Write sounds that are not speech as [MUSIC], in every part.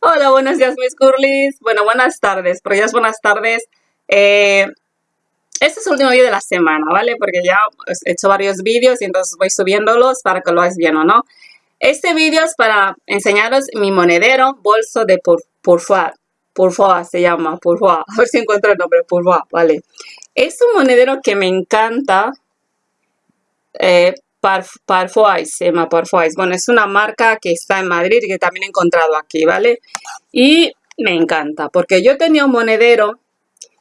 Hola, buenos días mis curlis. Bueno, buenas tardes, pero ya es buenas tardes. Eh, este es el último vídeo de la semana, ¿vale? Porque ya he hecho varios vídeos y entonces voy subiéndolos para que lo hagáis bien o no. Este vídeo es para enseñaros mi monedero bolso de Pourfoy. Pourfoy se llama, Pourfoy. [LAUGHS] A ver si encuentro el nombre, Pourfoy, ¿vale? Es un monedero que me encanta. Eh, Parfois, se llama Parfois. Bueno, es una marca que está en Madrid y que también he encontrado aquí, ¿vale? Y me encanta, porque yo tenía un monedero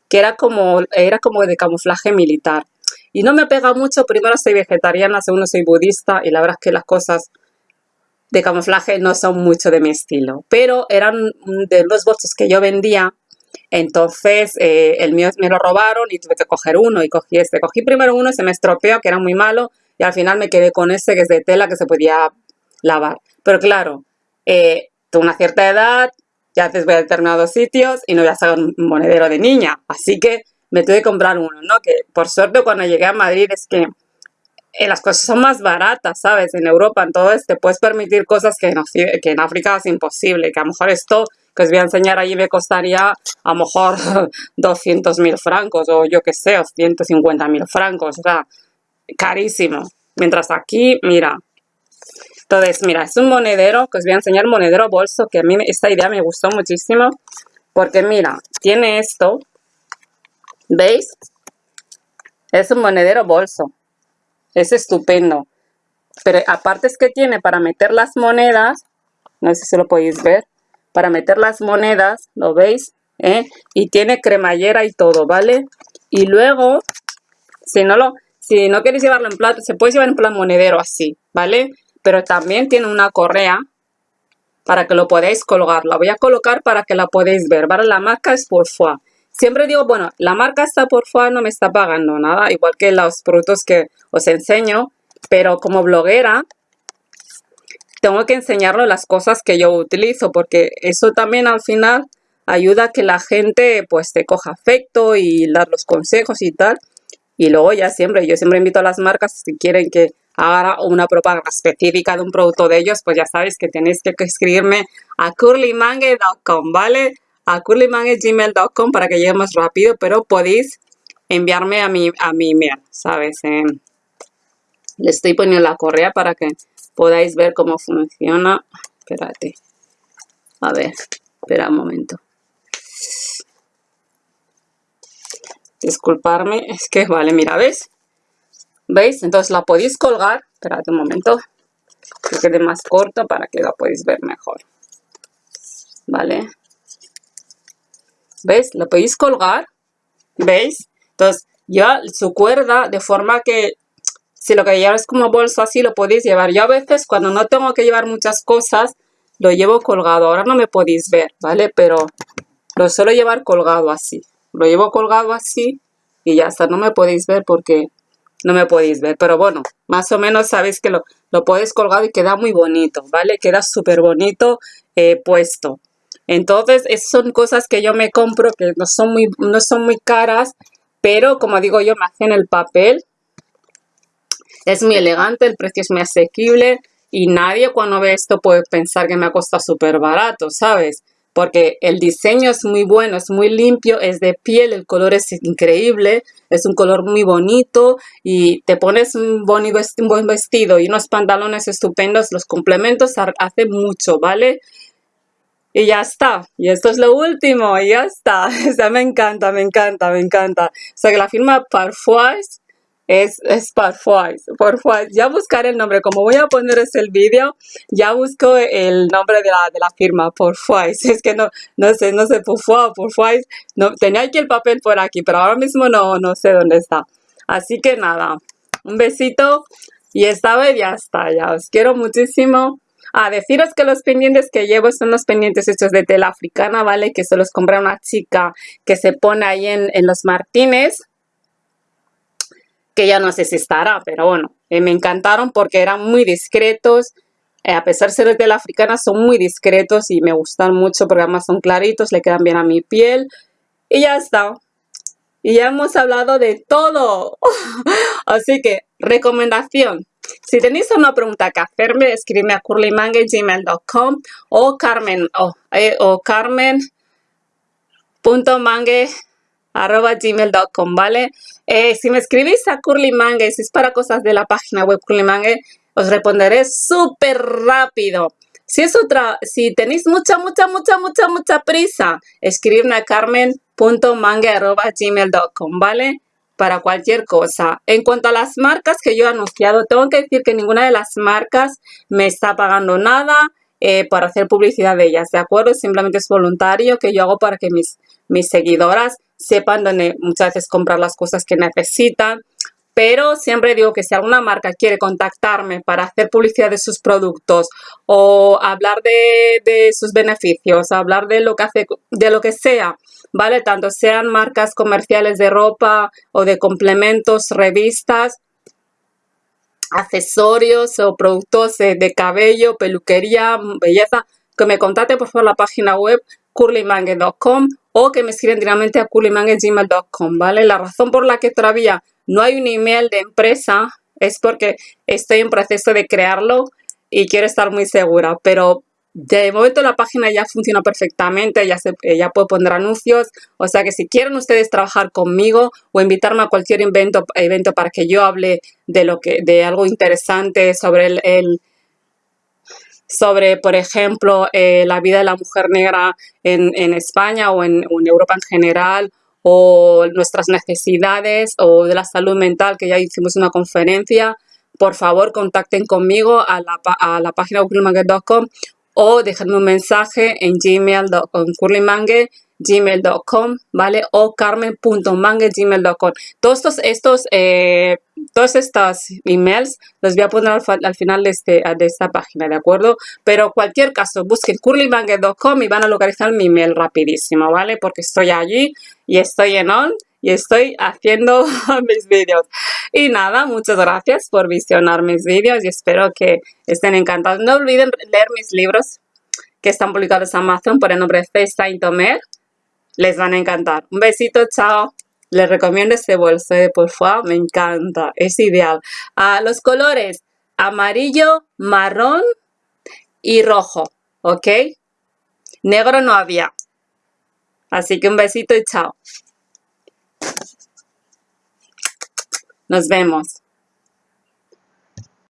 que era como, era como de camuflaje militar. Y no me pega mucho, primero soy vegetariana, segundo soy budista y la verdad es que las cosas de camuflaje no son mucho de mi estilo. Pero eran de los bolsos que yo vendía, entonces eh, el mío me lo robaron y tuve que coger uno y cogí este. Cogí primero uno y se me estropeó, que era muy malo, y al final me quedé con este que es de tela que se podía lavar. Pero claro, eh, una cierta edad, ya haces voy a determinados sitios y no voy a sacar un monedero de niña. Así que me tuve que comprar uno, ¿no? Que por suerte cuando llegué a Madrid es que eh, las cosas son más baratas, ¿sabes? En Europa, entonces te puedes permitir cosas que en, África es imposible, que a lo mejor esto que os voy a enseñar allí me costaría a lo mejor [LAUGHS] 200 mil francos o yo qué sé, o 150 mil francos, o sea, carísimo. Mientras aquí, mira. Entonces, mira, es un monedero, que os voy a enseñar monedero bolso, que a mí esta idea me gustó muchísimo. Porque mira, tiene esto. ¿Veis? Es un monedero bolso. Es estupendo. Pero aparte es que tiene para meter las monedas. No sé si lo podéis ver. Para meter las monedas, ¿lo veis? ¿Eh? Y tiene cremallera y todo, ¿vale? Y luego, si no lo... Si no queréis llevarlo en plan, se puede llevar en plan monedero así, ¿vale? Pero también tiene una correa para que lo podáis colgar. La voy a colocar para que la podáis ver, ¿vale? La marca es Porfoy. Siempre digo, bueno, la marca está Porfoy, no me está pagando nada, igual que los productos que os enseño, pero como bloguera tengo que enseñarlo las cosas que yo utilizo, porque eso también al final ayuda a que la gente pues te coja afecto y dar los consejos y tal. Y luego ya siempre, yo siempre invito a las marcas si quieren que haga una propaganda específica de un producto de ellos, pues ya sabéis que tenéis que escribirme a curlymangue.com, ¿vale? A curlymangue.gmail.com para que llegue más rápido, pero podéis enviarme a mi, a mi email, ¿sabes? Eh, le estoy poniendo la correa para que podáis ver cómo funciona. Espérate. A ver, espera un momento. Disculparme, es que, vale, mira, ¿ves? ¿Veis? Entonces la podéis colgar, esperad un momento, que quede más corto para que la podáis ver mejor. ¿Vale? ¿Veis? La podéis colgar, ¿veis? Entonces ya su cuerda de forma que si lo que lleváis como bolso así lo podéis llevar. Yo a veces cuando no tengo que llevar muchas cosas lo llevo colgado. Ahora no me podéis ver, ¿vale? Pero lo suelo llevar colgado así, lo llevo colgado así y ya está. No me podéis ver porque no me podéis ver. Pero bueno, más o menos sabéis que lo, lo podéis colgar y queda muy bonito, ¿vale? Queda súper bonito eh, puesto. Entonces, esas son cosas que yo me compro que no son muy, no son muy caras, pero como digo yo, me hacen el papel. Es muy elegante, el precio es muy asequible y nadie cuando ve esto puede pensar que me ha costado súper barato, ¿sabes? Porque el diseño es muy bueno, es muy limpio, es de piel, el color es increíble, es un color muy bonito y te pones un, bonito, un buen vestido y unos pantalones estupendos, los complementos hace mucho, ¿vale? Y ya está. Y esto es lo último. Y ya está. [LAUGHS] O me encanta, me encanta, me encanta. O sea, que la firma Parfois es, es Parfois. Parfois. Ya buscaré el nombre. Como voy a poner ese el vídeo, ya busco el nombre de la, de la firma, Parfois. [LAUGHS] Es que no, no sé, no sé, Parfois, Parfois. No, tenía aquí el papel por aquí, pero ahora mismo no, no sé dónde está. Así que nada, un besito y esta vez ya está, ya os quiero muchísimo. A deciros que los pendientes que llevo son los pendientes hechos de tela africana, ¿vale? Que se los compré a una chica que se pone ahí en, en los Martínez que ya no sé si estará, pero bueno, eh, me encantaron porque eran muy discretos, eh, a pesar de ser de la africana, son muy discretos y me gustan mucho porque además son claritos, le quedan bien a mi piel y ya está. Y ya hemos hablado de todo. [LAUGHS] Así que, recomendación, Si tenéis una pregunta que hacerme, escribidme a curlymangue.gmail.com o carmen o, eh, o carmen.mangue.gmail.com, ¿vale? Eh, si me escribís a curlymangue, si es para cosas de la página web curlymangue, os responderé súper rápido. Si es otra, si tenéis mucha, mucha, mucha, mucha, mucha prisa, escribidme a carmen.mangue.gmail.com, ¿vale? Para cualquier cosa. En cuanto a las marcas que yo he anunciado, tengo que decir que ninguna de las marcas me está pagando nada eh, para hacer publicidad de ellas, ¿de acuerdo? Simplemente es voluntario que yo hago para que mis, mis seguidoras sepan dónde muchas veces comprar las cosas que necesitan pero siempre digo que si alguna marca quiere contactarme para hacer publicidad de sus productos o hablar de, sus beneficios, hablar de lo que hace, de lo que sea, ¿vale? Tanto sean marcas comerciales de ropa o de complementos, revistas, accesorios o productos de, cabello, peluquería, belleza, que me contacte por favor la página web curlymangue.com o que me escriben directamente a curlymangue.gmail.com, ¿vale? La razón por la que todavía no hay un email de empresa, es porque estoy en proceso de crearlo y quiero estar muy segura, pero de momento la página ya funciona perfectamente, ya, se, ya puedo poner anuncios, o sea que si quieren ustedes trabajar conmigo o invitarme a cualquier evento, evento para que yo hable de, lo que, de algo interesante sobre el, sobre, por ejemplo, eh, la vida de la mujer negra en, España o en, en Europa en general, o nuestras necesidades o de la salud mental, que ya hicimos una conferencia, por favor contacten conmigo a la, a la página curlymangue.com o déjenme un mensaje en gmail.com curlymangue ¿vale? O carmen.mangue.gmail.com. Todos estos, estos eh, todos emails los voy a poner al, final de, este, de esta página, ¿de acuerdo? Pero cualquier caso, busquen curlymangue.com y van a localizar mi email rapidísimo, ¿vale? Porque estoy allí y estoy en on y estoy haciendo [LAUGHS] mis vídeos. Y nada, muchas gracias por visionar mis vídeos y espero que estén encantados. No olviden leer mis libros que están publicados en Amazon por el nombre de Festa Tomer les van a encantar. Un besito, chao. Les recomiendo este bolso de favor, me encanta, es ideal. los colores amarillo, marrón y rojo, ¿ok? Negro no había. Así que un besito y chao. Nos vemos.